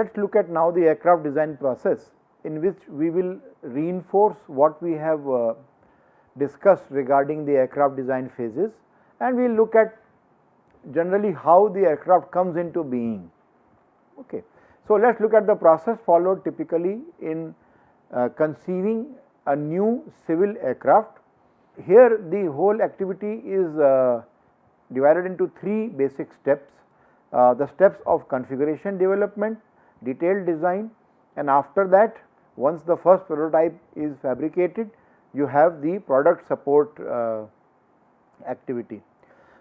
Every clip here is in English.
let us look at now the aircraft design process in which we will reinforce what we have uh, discussed regarding the aircraft design phases and we will look at generally how the aircraft comes into being. Okay. So, let us look at the process followed typically in uh, conceiving a new civil aircraft. Here the whole activity is uh, divided into three basic steps. Uh, the steps of configuration development, detailed design and after that once the first prototype is fabricated you have the product support uh, activity.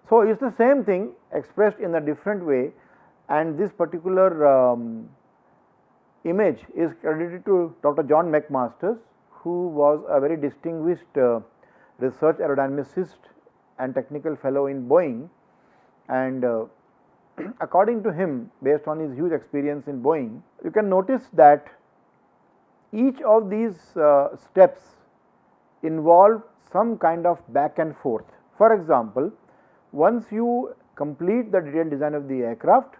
So, it is the same thing expressed in a different way and this particular um, image is credited to Dr. John McMasters who was a very distinguished uh, research aerodynamicist and technical fellow in Boeing and uh, according to him based on his huge experience in Boeing you can notice that each of these uh, steps involve some kind of back and forth. For example, once you complete the detailed design of the aircraft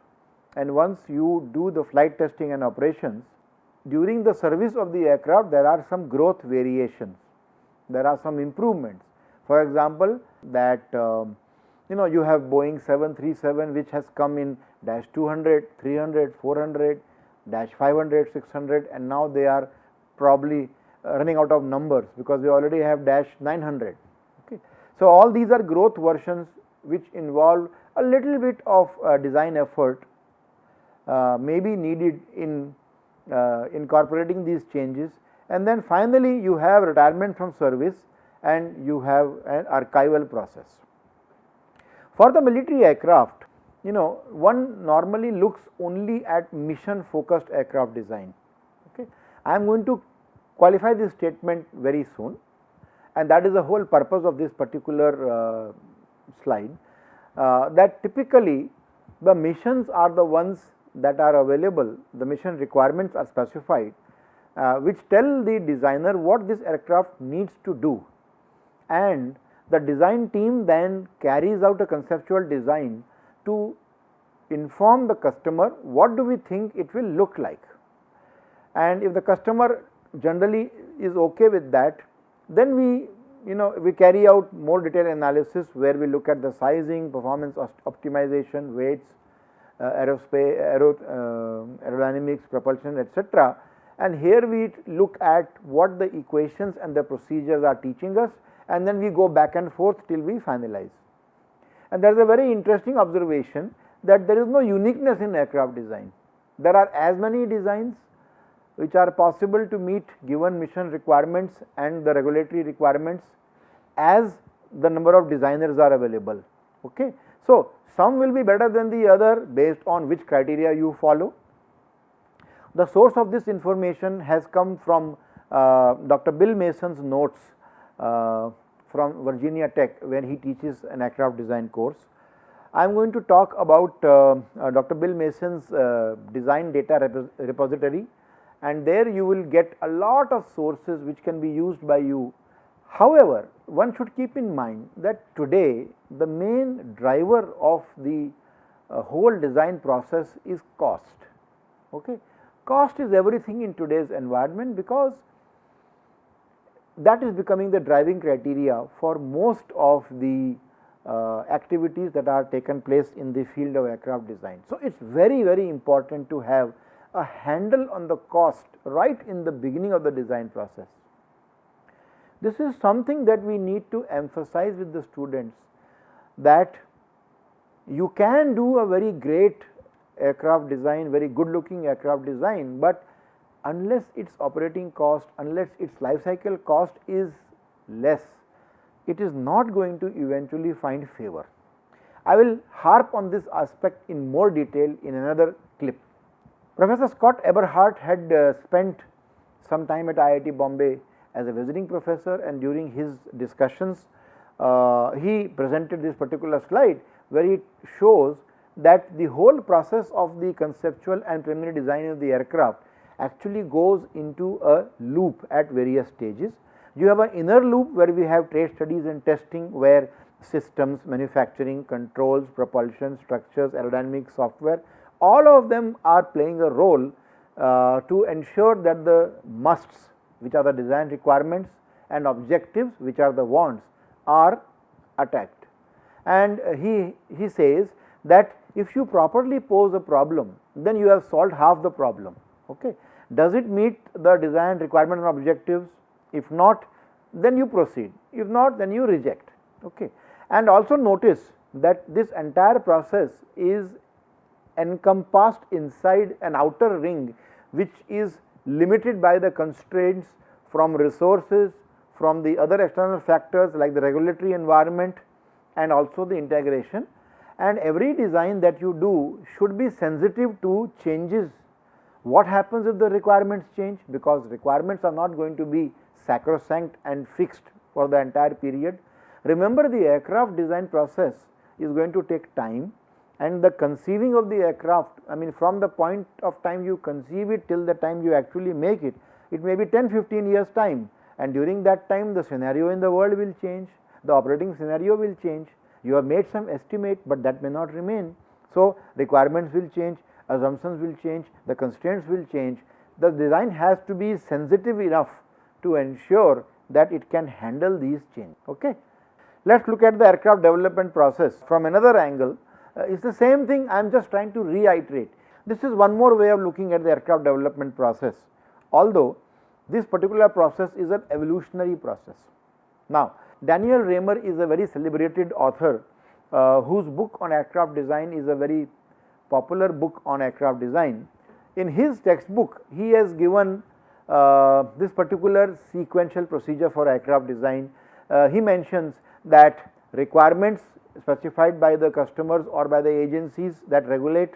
and once you do the flight testing and operations, during the service of the aircraft there are some growth variations, there are some improvements. For example, that um, you know you have Boeing 737 which has come in dash 200, 300, 400, dash 500, 600 and now they are probably uh, running out of numbers because we already have dash 900. Okay. So, all these are growth versions which involve a little bit of uh, design effort uh, may be needed in uh, incorporating these changes and then finally, you have retirement from service and you have an archival process. For the military aircraft, you know one normally looks only at mission focused aircraft design. Okay. I am going to qualify this statement very soon and that is the whole purpose of this particular uh, slide uh, that typically the missions are the ones that are available, the mission requirements are specified uh, which tell the designer what this aircraft needs to do and the design team then carries out a conceptual design to inform the customer what do we think it will look like. And if the customer generally is okay with that, then we you know we carry out more detailed analysis where we look at the sizing, performance optimization, weights, uh, aerospace, aero, uh, aerodynamics, propulsion etc. And here we look at what the equations and the procedures are teaching us and then we go back and forth till we finalize. And there is a very interesting observation that there is no uniqueness in aircraft design. There are as many designs which are possible to meet given mission requirements and the regulatory requirements as the number of designers are available. Okay. So, some will be better than the other based on which criteria you follow. The source of this information has come from uh, Dr. Bill Mason's notes from Virginia Tech when he teaches an aircraft design course. I am going to talk about uh, uh Dr. Bill Mason's uh, design data repository and there you will get a lot of sources which can be used by you. However, one should keep in mind that today the main driver of the uh, whole design process is cost. Okay. Cost is everything in today's environment because that is becoming the driving criteria for most of the uh, activities that are taken place in the field of aircraft design. So, it is very very important to have a handle on the cost right in the beginning of the design process. This is something that we need to emphasize with the students that you can do a very great aircraft design, very good looking aircraft design, but unless its operating cost, unless its life cycle cost is less, it is not going to eventually find favor. I will harp on this aspect in more detail in another clip. Professor Scott Eberhardt had uh, spent some time at IIT Bombay as a visiting professor and during his discussions uh, he presented this particular slide where he shows that the whole process of the conceptual and preliminary design of the aircraft actually goes into a loop at various stages. You have an inner loop where we have trade studies and testing where systems, manufacturing, controls, propulsion, structures, aerodynamic software all of them are playing a role uh, to ensure that the musts which are the design requirements and objectives which are the wants are attacked. And he, he says that if you properly pose a problem then you have solved half the problem. Okay. Does it meet the design requirement and objectives? If not then you proceed, if not then you reject. Okay. And also notice that this entire process is encompassed inside an outer ring which is limited by the constraints from resources, from the other external factors like the regulatory environment and also the integration and every design that you do should be sensitive to changes. What happens if the requirements change? Because requirements are not going to be sacrosanct and fixed for the entire period. Remember the aircraft design process is going to take time and the conceiving of the aircraft I mean from the point of time you conceive it till the time you actually make it, it may be 10 15 years time and during that time the scenario in the world will change, the operating scenario will change, you have made some estimate, but that may not remain. So, requirements will change, assumptions will change, the constraints will change, the design has to be sensitive enough to ensure that it can handle these changes. Okay. Let us look at the aircraft development process from another angle. Uh, it is the same thing I am just trying to reiterate. This is one more way of looking at the aircraft development process, although this particular process is an evolutionary process. Now, Daniel Raymer is a very celebrated author uh, whose book on aircraft design is a very popular book on aircraft design. In his textbook, he has given uh, this particular sequential procedure for aircraft design. Uh, he mentions that requirements specified by the customers or by the agencies that regulate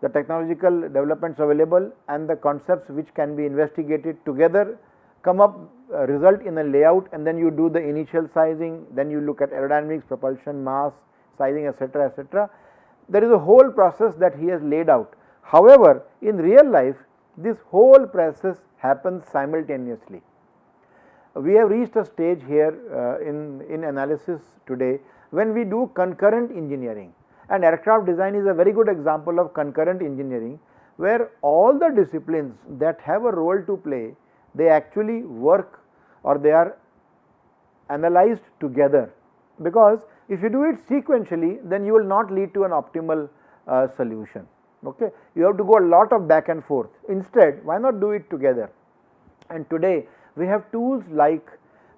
the technological developments available and the concepts which can be investigated together come up uh, result in a layout and then you do the initial sizing, then you look at aerodynamics, propulsion, mass, sizing etc., etc. There is a whole process that he has laid out. However, in real life this whole process happens simultaneously. We have reached a stage here uh, in, in analysis today when we do concurrent engineering and aircraft design is a very good example of concurrent engineering where all the disciplines that have a role to play they actually work or they are analyzed together because if you do it sequentially then you will not lead to an optimal uh, solution. Okay? You have to go a lot of back and forth. Instead why not do it together? And today we have tools like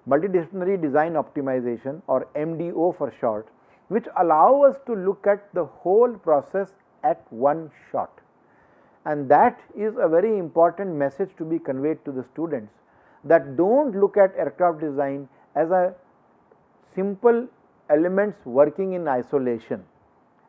multidisciplinary design optimization or MDO for short which allow us to look at the whole process at one shot. And that is a very important message to be conveyed to the students that do not look at aircraft design as a simple elements working in isolation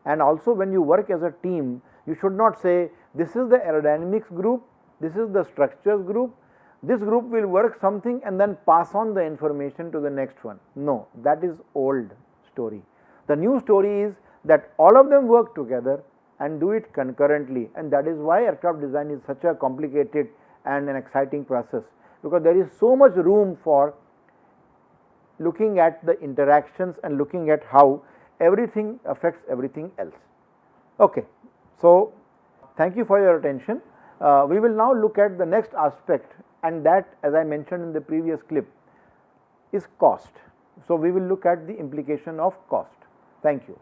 and also when you work as a team you should not say this is the aerodynamics group, this is the structures group, this group will work something and then pass on the information to the next one. No, that is old story. The new story is that all of them work together and do it concurrently and that is why aircraft design is such a complicated and an exciting process because there is so much room for looking at the interactions and looking at how everything affects everything else. Okay. So, thank you for your attention. Uh, we will now look at the next aspect and that as I mentioned in the previous clip is cost. So, we will look at the implication of cost. Thank you.